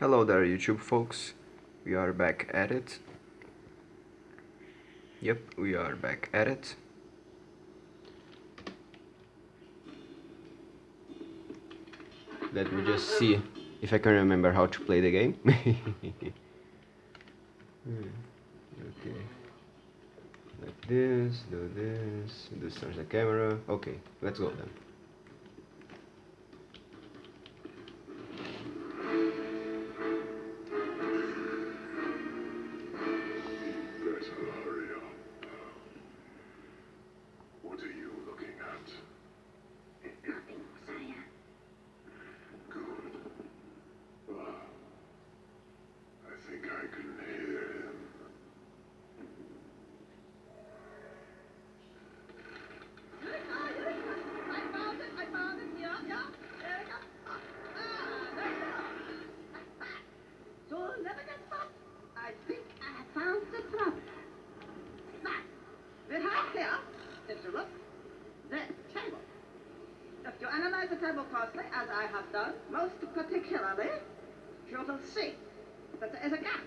Hello there YouTube folks, we are back at it. Yep, we are back at it. Let me just see if I can remember how to play the game. Hmm, okay. Like this, do this, this turns the camera. Okay, let's go then. Will see that there is a gap.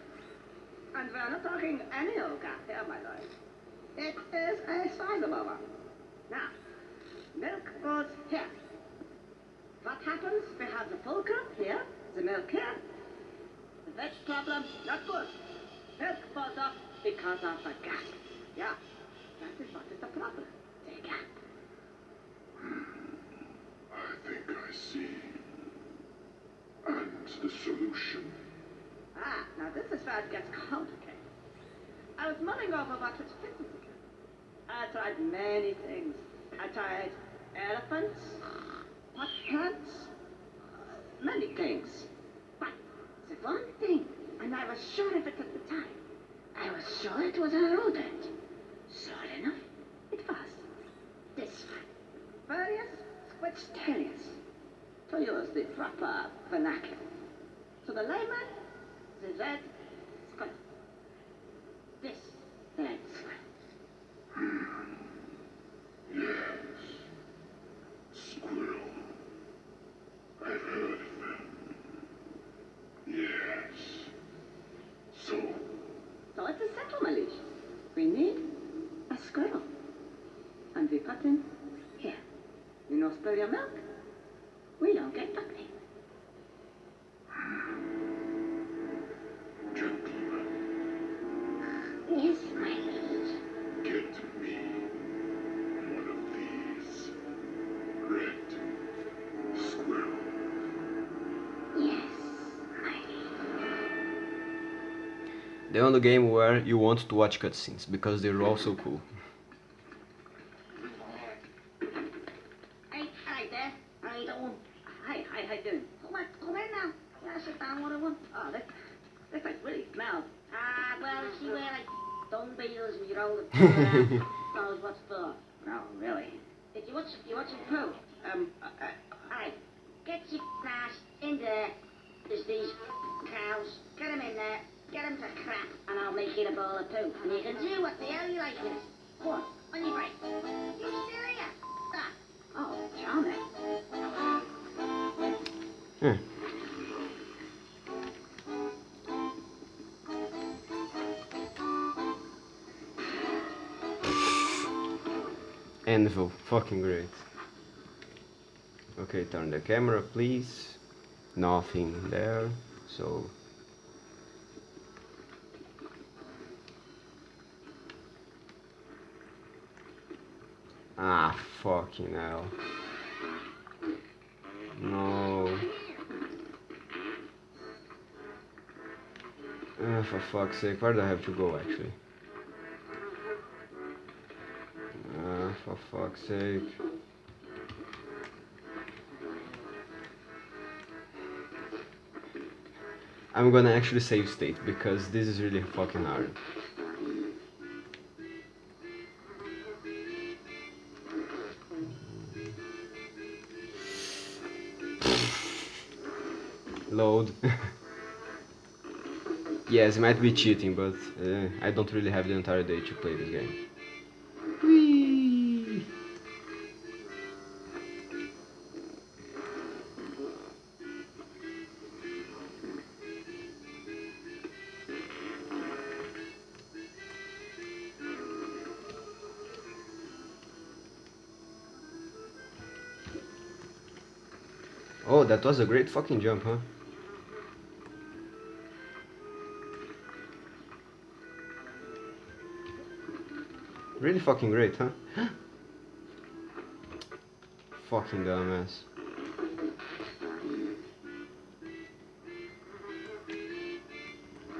And we are not talking any old gap here, my lord. It is a sizable one. Now, milk goes here. What happens? We have the fulcrum here, the milk here. The veg problem, not good. Milk falls off because of the gap. Yeah, that is what is the problem. The gap. I think I see. And the solution. Ah, now this is where it gets complicated. I was mulling over what was fitting again. I tried many things. I tried elephants, pot plants, many things. But the one thing, and I was sure of it at the time, I was sure it was a rodent. Sure enough, it was. This one. Various squidstelius. To use the proper vernacular. To the layman, the red squid. This red squid. Yes. Squirrel. I've heard of them. Yes. So, So it's a settlement. We need a squirrel. And we him here. You know, spill your milk. We don't get nothing. gentlemen, Yes, my lord. get me one of these red squirrel. Yes, my lord. The only game where you want to watch cutscenes because they're also cool. Anvil, fucking great. Okay, turn the camera please. Nothing there, so Ah, fucking hell. No. Ah, for fuck's sake, where do I have to go actually? Fuck's sake. I'm gonna actually save state because this is really fucking hard. Load. yes, it might be cheating, but uh, I don't really have the entire day to play this game. Oh, that was a great fucking jump, huh? Really fucking great, huh? fucking dumbass.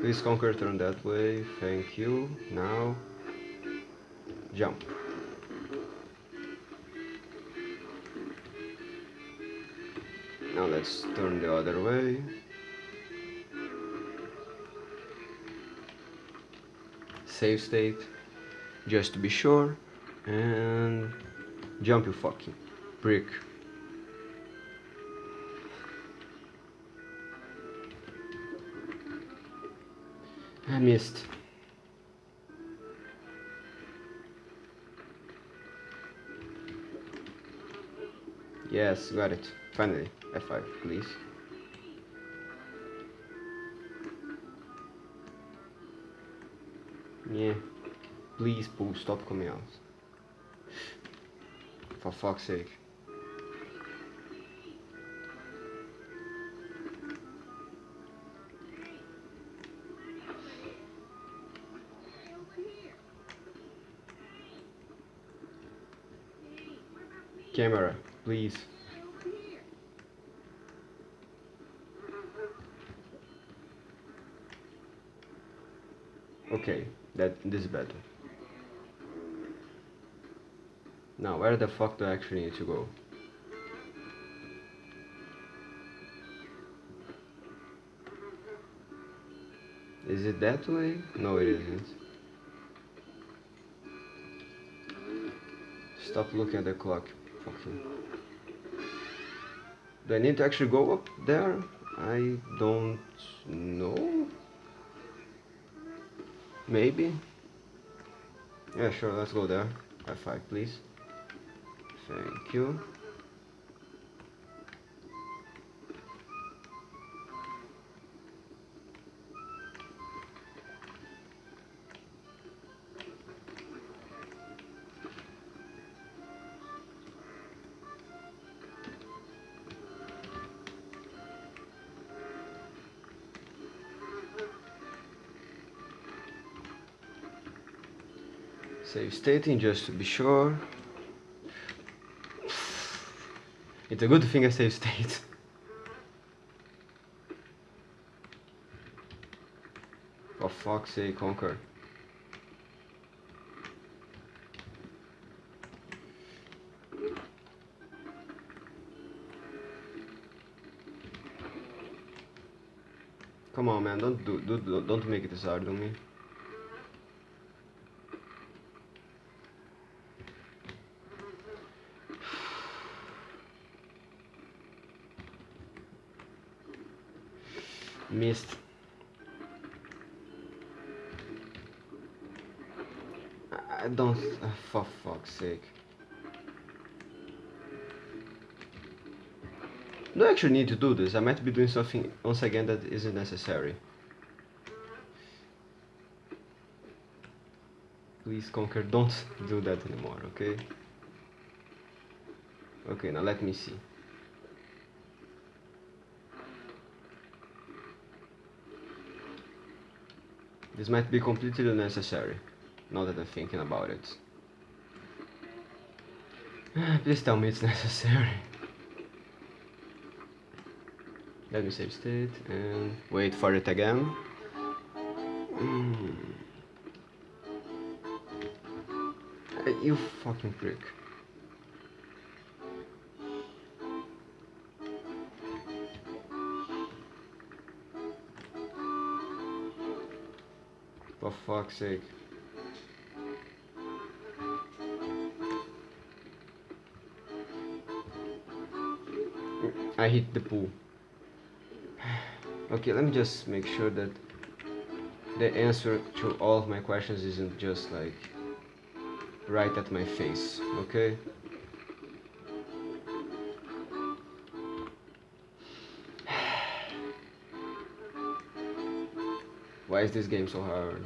Please Conker turn that way, thank you. Now, jump. Let's turn the other way. Save state, just to be sure. And jump you fucking prick. I missed. Yes, got it. Finally. F5, please. Yeah. Please, Pooh, stop coming out. For fuck's sake. Camera, please. Okay, that this is better. Now, where the fuck do I actually need to go? Is it that way? No, it isn't. Stop looking at the clock. Fucking. Do I need to actually go up there? I don't know. Maybe? Yeah, sure, let's go there. High five, please. Thank you. Save stating just to be sure. It's a good thing I save state. For fuck's sake, Conker. Come on, man! Don't do, do, do don't make it this hard on me. Missed. I- don't. Uh, for fuck's sake. I actually need to do this? I might be doing something once again that isn't necessary. Please, Conker, don't do that anymore, okay? Okay, now let me see. This might be completely unnecessary, now that I'm thinking about it. Please tell me it's necessary. Let me save state and wait for it again. Mm. You fucking prick. For fuck's sake. I hit the pool. Okay, let me just make sure that the answer to all of my questions isn't just like right at my face, okay? Why is this game so hard?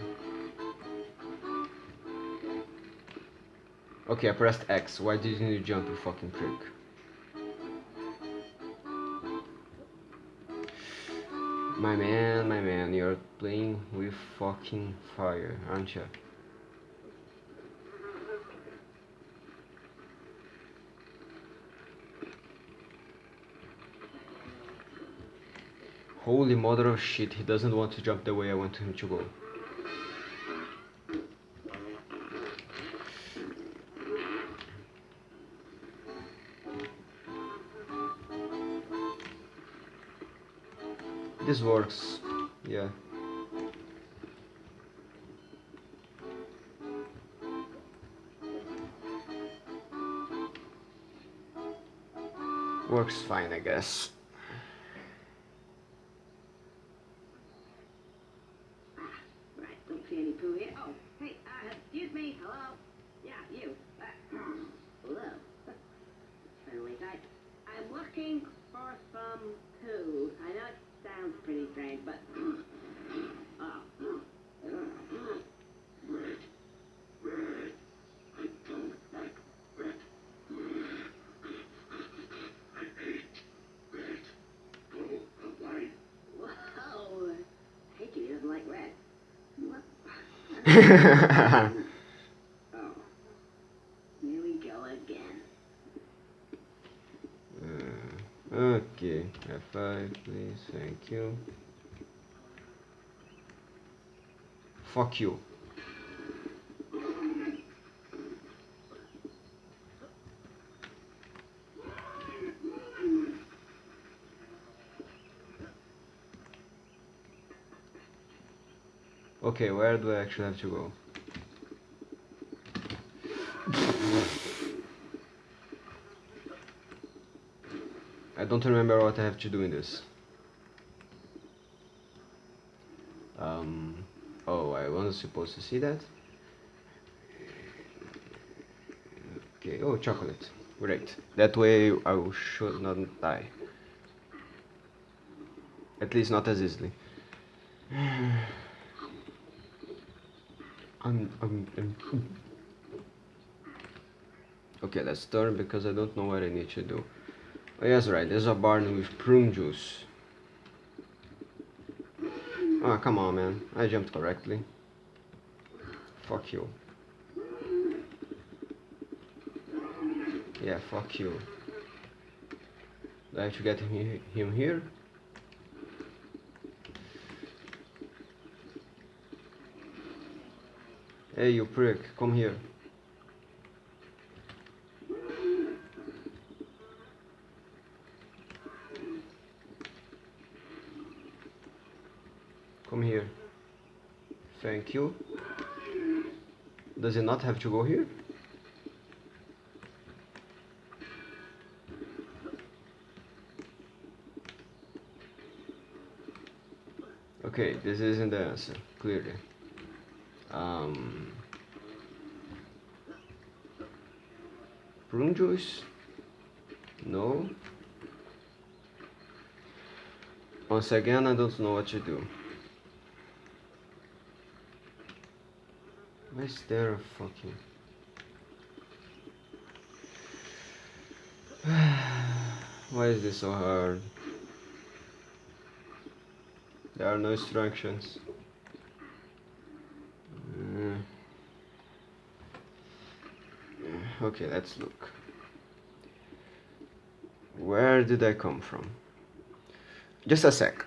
Okay, I pressed X. Why didn't you jump, you fucking prick? My man, my man, you're playing with fucking fire, aren't you? Holy mother of shit, he doesn't want to jump the way I want him to go. This works, yeah. Works fine, I guess. Right, don't see any poo here. Oh, hey, uh, excuse me, hello? Yeah, you. Uh, hello. Friendly guy. I'm looking for some poo. I know it sounds pretty strange, but... oh. Red. Red. I don't like red. I hate red. Go away. Whoa. Hickey doesn't like red. What? Oh. Here we go again. Uh, okay, F5 please, thank you. Fuck you. Okay, where do I actually have to go? I don't remember what I have to do in this. Um, oh, I wasn't supposed to see that. Okay, oh, chocolate. Great. That way I should not die. At least not as easily. I'm, I'm, I'm... Okay, let's turn because I don't know what I need to do. Oh, yes, right, there's a barn with prune juice. Oh, come on, man. I jumped correctly. Fuck you. Yeah, fuck you. Do I have to get him, him here? Hey, you prick, come here. Come here. Thank you. Does it not have to go here? Okay, this isn't the answer, clearly. Um, prune juice? No. Once again, I don't know what to do. Why is there a fucking... Why is this so hard? There are no instructions. Okay, let's look. Where did I come from? Just a sec.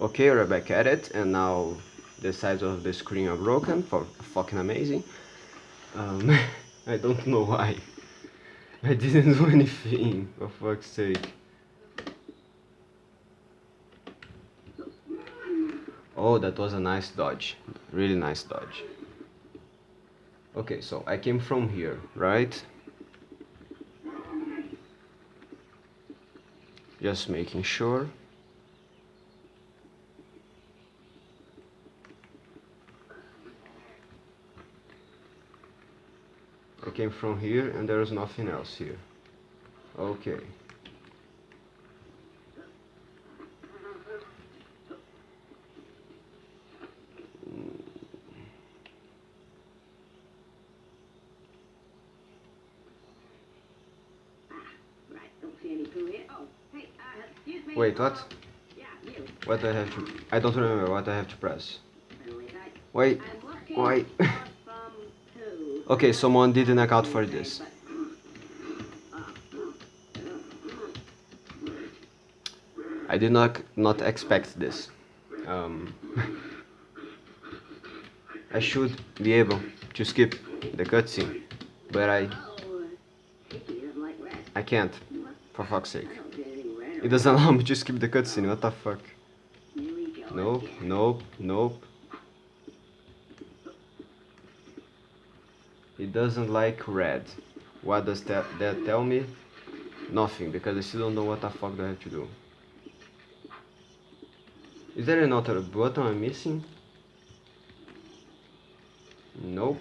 Okay, we're back at it, and now the sides of the screen are broken. For fucking amazing. Um, I don't know why. I didn't do anything. For fuck's sake. Oh, that was a nice dodge. Really nice dodge. Okay, so I came from here, right? Just making sure. I came from here and there is nothing else here. Okay. Right, don't see any poo here. Oh, hey, uh, excuse me. Wait, what? What do I have to... I don't remember what I have to press. Wait, why? okay, someone didn't account for this. I did not not expect this. Um, I should be able to skip the cutscene, but I. I can't. For fuck's sake, I don't get any red it doesn't allow me to skip the cutscene. What the fuck? Nope, nope, nope. It doesn't like red. What does that, that tell me? Nothing, because I still don't know what the fuck do I have to do. Is there another button I'm missing? Nope.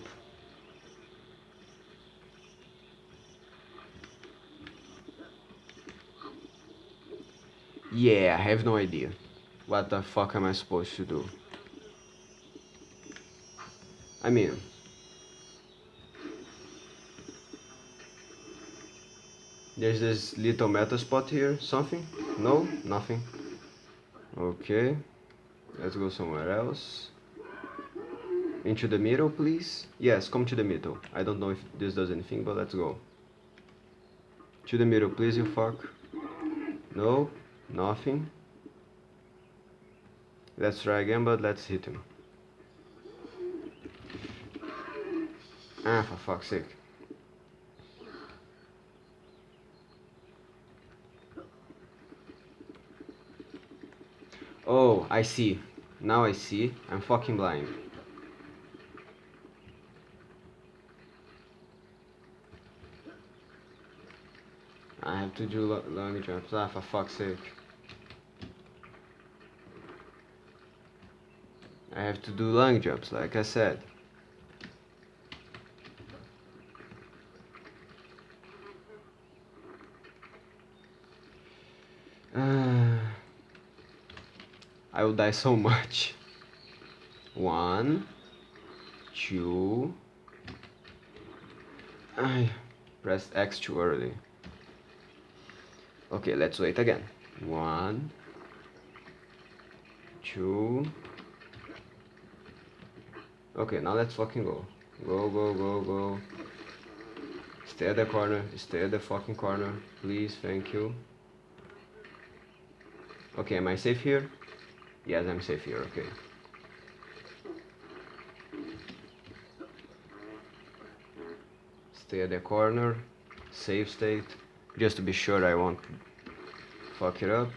Yeah, I have no idea. What the fuck am I supposed to do? I mean... There's this little metal spot here, something? No? Nothing. Okay. Let's go somewhere else. Into the middle, please? Yes, come to the middle. I don't know if this does anything, but let's go. To the middle, please, you fuck. No, nothing. Let's try again, but let's hit him. Ah, for fuck's sake. Oh, I see. Now I see. I'm fucking blind. I have to do lo- long jumps. Ah, for fuck's sake. I have to do long jumps, like I said. I will die so much. One, two. I pressed X too early. Okay, let's wait again. One, two. Okay, now let's fucking go. Go, go, go, go. Stay at the corner. Stay at the fucking corner. Please, thank you. Okay, am I safe here? Yes, I'm safe here, okay. Stay at the corner. Save state. Just to be sure I won't fuck it up.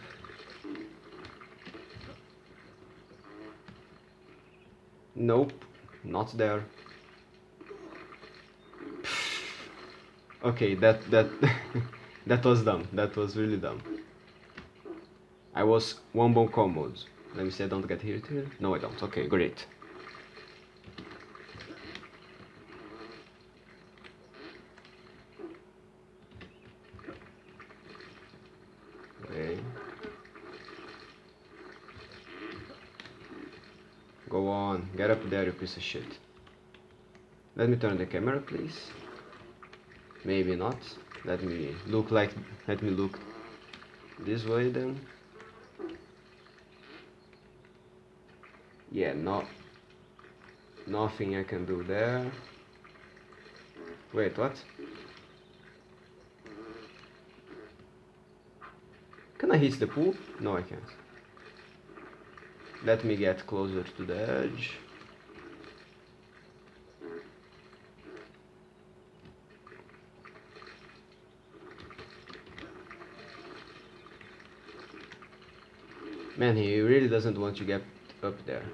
Nope, not there. Okay, that that that was dumb. That was really dumb. I was one bone commode. Let me see, I don't get hit here. No, I don't. Okay, great. Okay. Go on, get up there, you piece of shit. Let me turn the camera, please. Maybe not. Let me look like. Let me look this way then. Yeah, not nothing I can do there. Wait, what? Can I hit the pool? No, I can't. Let me get closer to the edge. Man, he really doesn't want to get up there.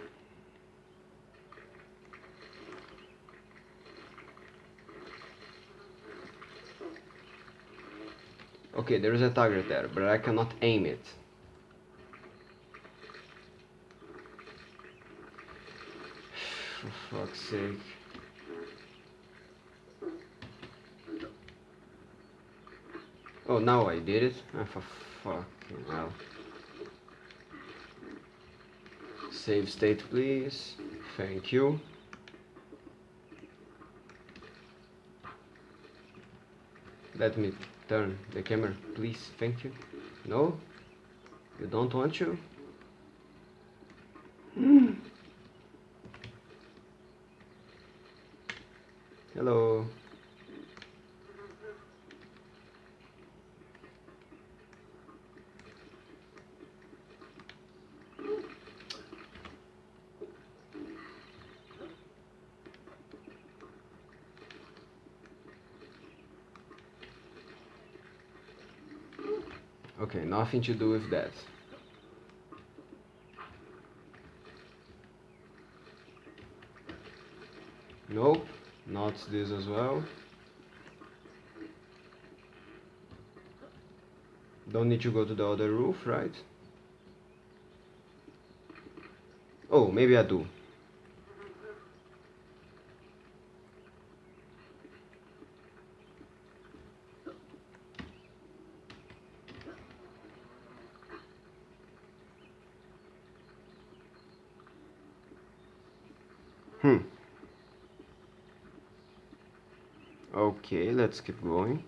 Okay, there is a target there, but I cannot aim it. For fuck's sake. Oh, now I did it? Ah, for fucking hell. Save state, please. Thank you. Let me turn the camera, please. Thank you. No? You don't want to? Hmm. Hello. Okay, nothing to do with that. Nope, not this as well. Don't need to go to the other roof, right? Oh, maybe I do. Hmm. Okay, let's keep going.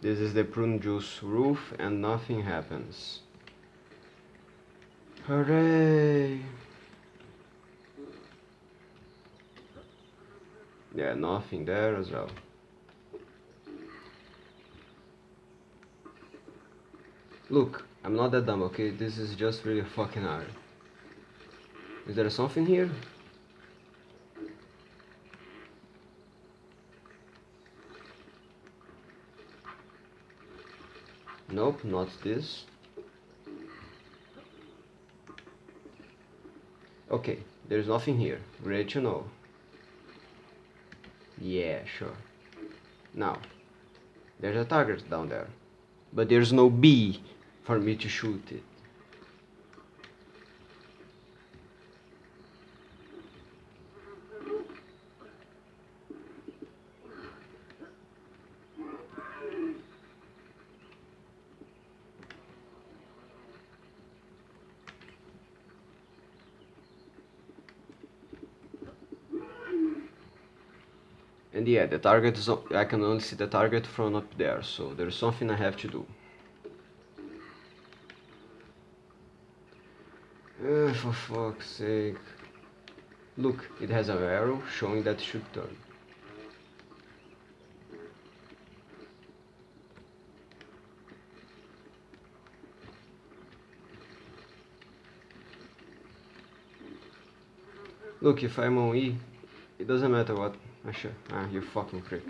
This is the prune juice roof and nothing happens. Hooray! Yeah, nothing there as well. Look, I'm not that dumb, okay? This is just really fucking hard. Is there something here? Nope, not this. Okay, there's nothing here. Great to know. Yeah, sure. Now, there's a target down there. But there's no bee for me to shoot it. And yeah, the target is, I can only see the target from up there, so there's something I have to do. Uh, for fuck's sake. Look, it has an arrow showing that it should turn. Look, if I'm on E, it doesn't matter what. Ah, sure. Ah, you fucking prick.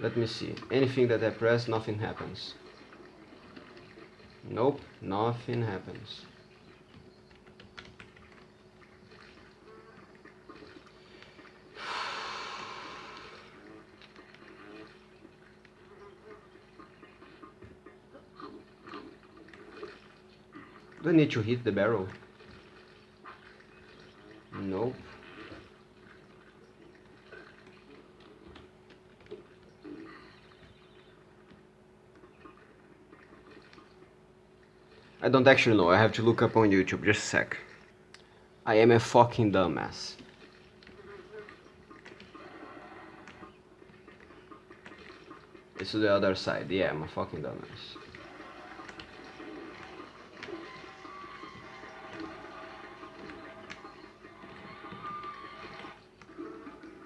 Let me see. Anything that I press, nothing happens. Nope, nothing happens. Do I need to hit the barrel? Nope. I don't actually know, I have to look up on YouTube, just a sec. I am a fucking dumbass. It's the other side, yeah, I'm a fucking dumbass.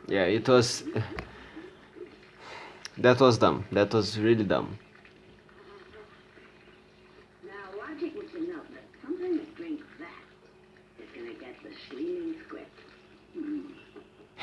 Yeah, it was. That was dumb. That was really dumb. Now, logic would to know that something that drinks that is gonna get the screaming squid. Hmm.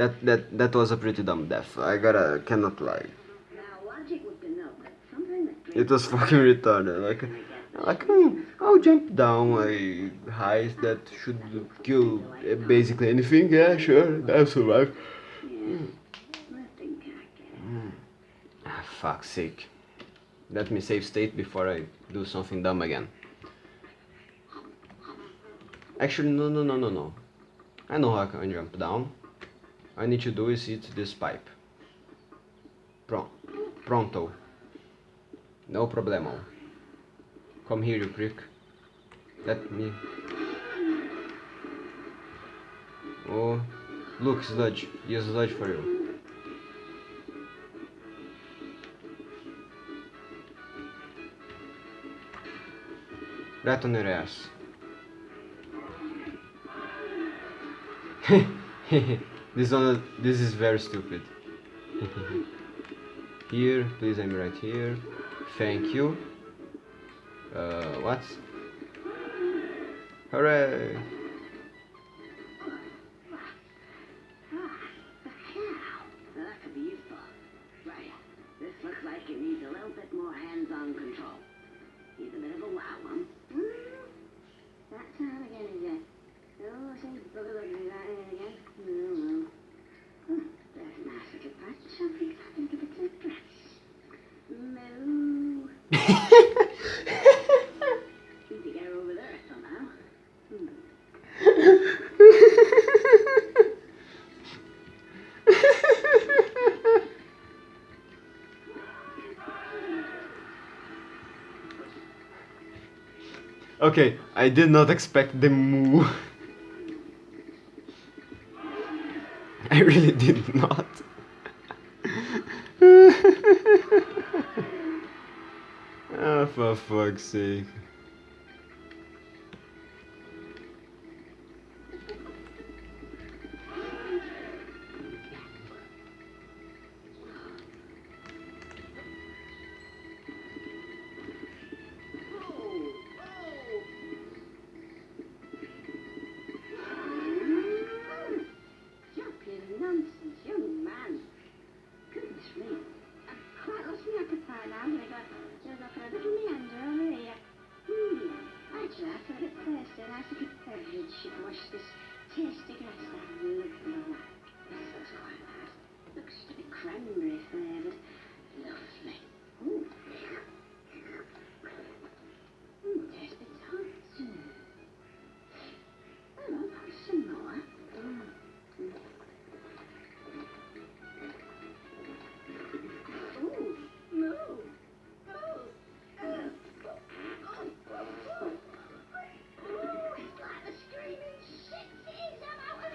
That that that was a pretty dumb death. I gotta cannot lie. It was fucking retarded. Like like hmm, I'll jump down like heights that should kill basically anything. Yeah, sure, I'll survive. Ah, fuck's sake. Let me save state before I do something dumb again. Actually, no, no, no, no, no. I know how I can jump down. I need to do is hit this pipe. Pron pronto. No problemo. Come here, you prick. Let me... Oh, look, sludge. Here's sludge for you. Right on your ass. this one, this is very stupid. here, please, I'm right here. Thank you. Uh, what? Hooray! Ah, the cow. Now, that could be useful. Right. This looks like it needs a little bit more hands-on control. Needs a bit of a wow um. That time again is it? Oh, say booger booger that again. No, no. Oh, there's a nice little patch. I think I can give it some grass. Moo. Need to get her over there somehow. Hmm. Okay, I did not expect the moo. I really did not. oh, for fuck's sake. Eh.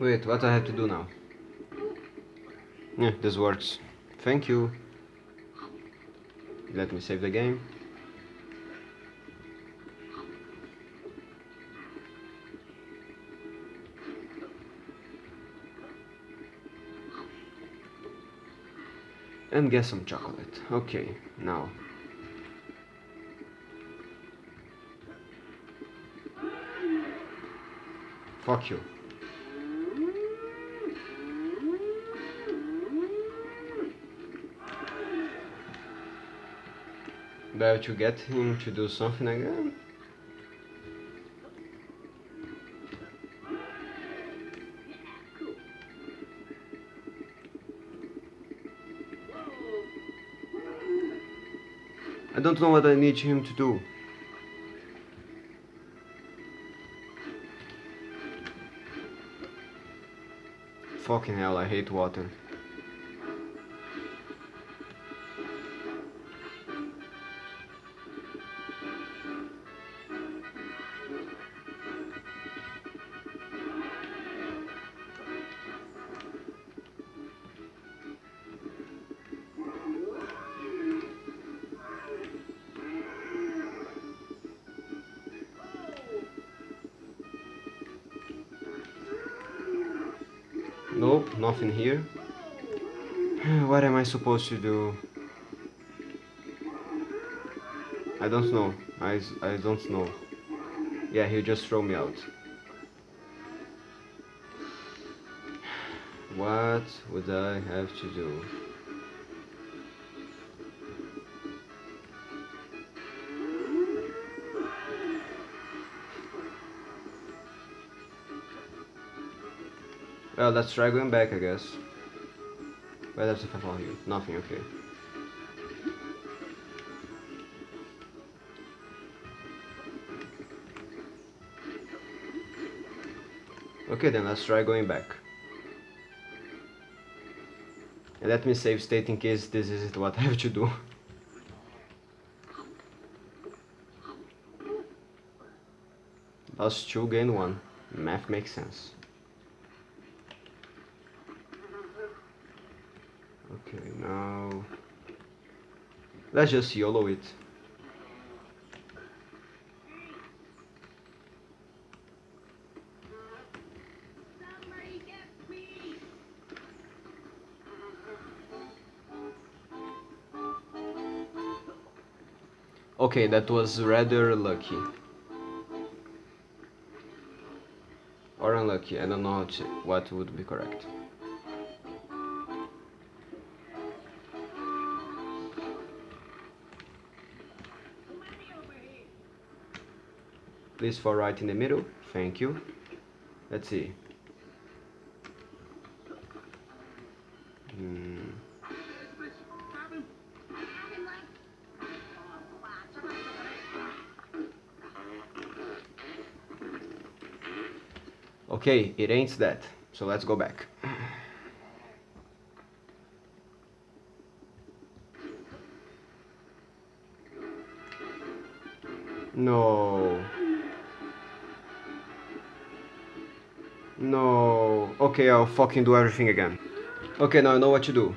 Wait, what I have to do now? Yeah, this works. Thank you. Let me save the game. And get some chocolate. Okay, now. Fuck you. But to get him to do something again. I don't know what I need him to do. Fucking hell, I hate water. Nothing here. What am I supposed to do? I don't know. I, I don't know. Yeah, he'll just throw me out. What would I have to do? Well, let's try going back, I guess. Where does if I follow you? Nothing, okay. Okay, then let's try going back. And let me save state in case this isn't what I have to do. Lost two, gain one. Math makes sense. Okay, now let's just YOLO it. Okay, that was rather lucky. Or unlucky, I don't know what would be correct. Please fall right in the middle, thank you. Let's see. Hmm. Okay, it ain't that, so let's go back. No. No. Okay, I'll fucking do everything again. Okay, now I know what to do.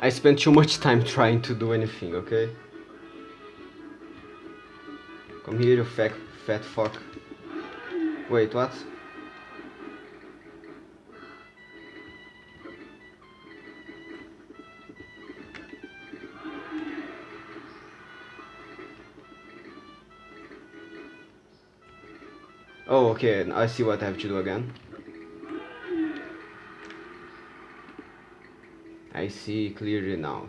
I spent too much time trying to do anything, okay? Come here, you fat, fat fuck. Wait, what? Okay, I see what I have to do again. I see clearly now.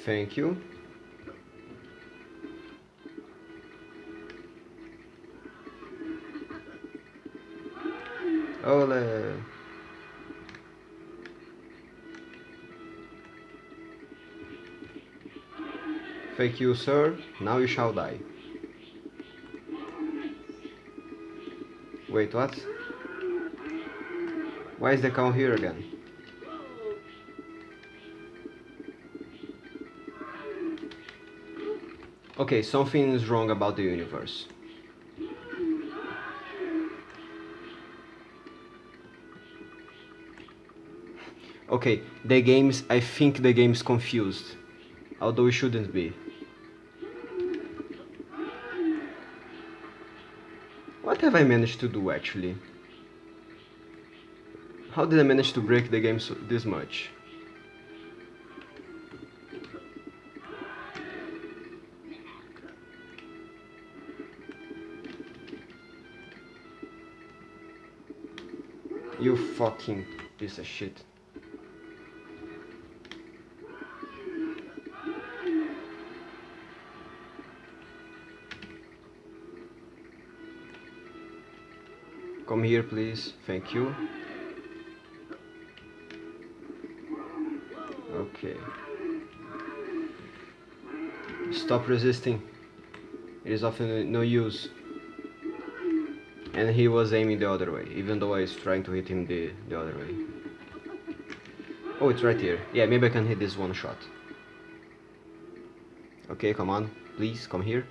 Thank you. Thank you, sir. Now you shall die. Wait, what? Why is the cow here again? Okay, something is wrong about the universe. Okay, the game's. I think the game's confused. Although it shouldn't be. Have I managed to do actually? How did I manage to break the game so, this much? You fucking piece of shit. Come here, please. Thank you. Okay. Stop resisting. It is of no no use. And he was aiming the other way, even though I was trying to hit him the, the other way. Oh, it's right here. Yeah, maybe I can hit this one shot. Okay, come on. Please, come here.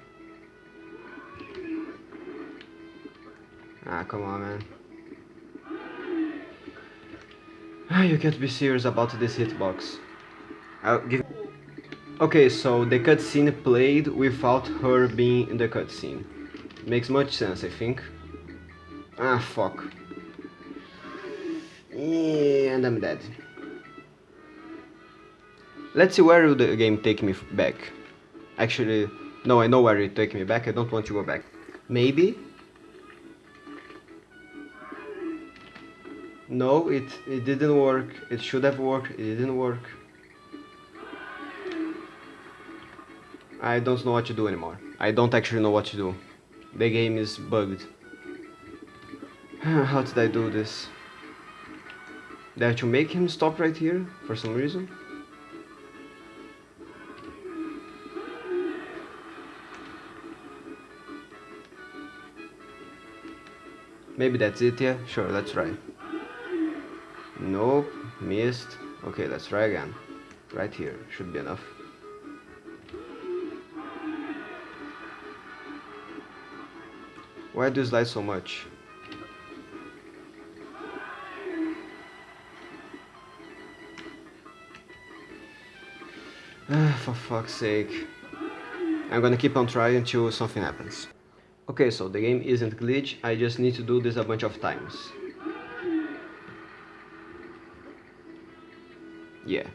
Come on, man. Ah, you can't be serious about this hitbox. I'll give. Okay, so the cutscene played without her being in the cutscene. Makes much sense, I think. Ah, fuck. And I'm dead. Let's see where will the game take me back. Actually, no, I know where it take me back. I don't want to go back. Maybe. No, it it didn't work. It should have worked. It didn't work. I don't know what to do anymore. I don't actually know what to do. The game is bugged. How did I do this? Did I have to make him stop right here for some reason? Maybe that's it, yeah? Sure, let's try. Nope, missed. Okay, let's try again. Right here, should be enough. Why do you slide so much? Ah, For fuck's sake. I'm gonna keep on trying until something happens. Okay, so the game isn't glitch, I just need to do this a bunch of times. Yeah.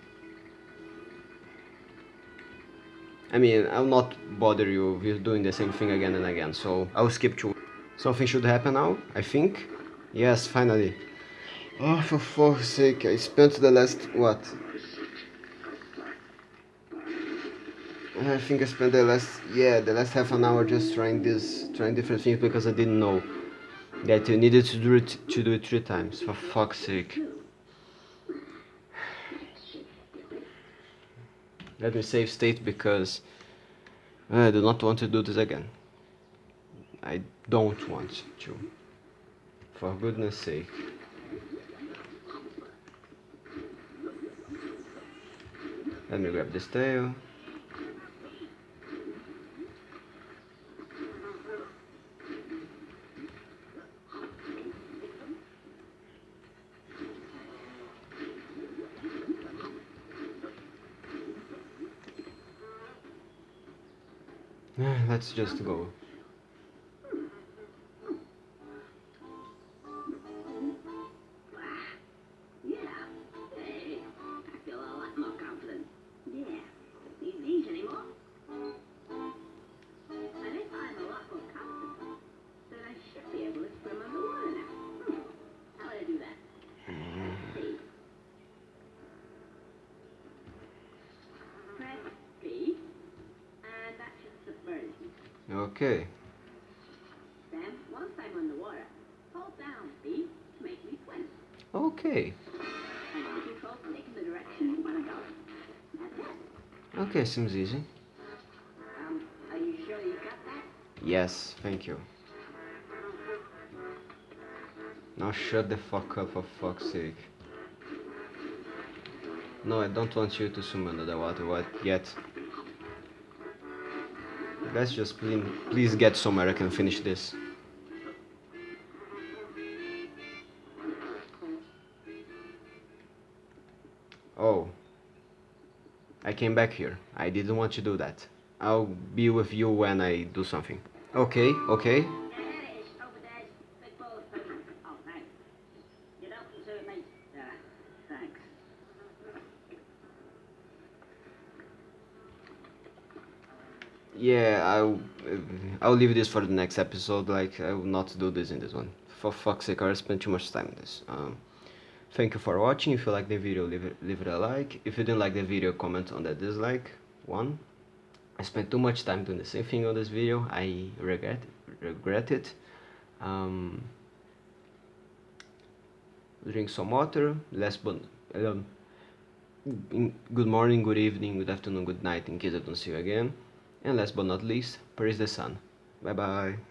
I mean, I'll not bother you with doing the same thing again and again, so I'll skip to... Something should happen now, I think. Yes, finally. Oh, for fuck's sake, I spent the last... what? I think I spent the last... yeah, the last half an hour just trying this... trying different things because I didn't know that you needed to do it, to do it three times, for fuck's sake. Let me save state because I do not want to do this again. I don't want to. For goodness sake. Let me grab this tail. Let's just go. Seems easy. Um, are you sure you got that? Yes, thank you. Now shut the fuck up for fuck's sake. No, I don't want you to swim under the water what yet. Let's just please, please get somewhere I can finish this. Came back here. I didn't want to do that. I'll be with you when I do something. Okay, okay. Yeah, I'll I'll leave this for the next episode. Like I will not do this in this one. For fuck's sake, I spent too much time on this. Um, thank you for watching. If you like the video, leave it leave it a like. If you didn't like the video, comment on the dislike one. I spent too much time doing the same thing on this video. I regret regret it. Um, drink some water. Last but um, good morning, good evening, good afternoon, good night in case I don't see you again. And last but not least, praise the sun. Bye bye.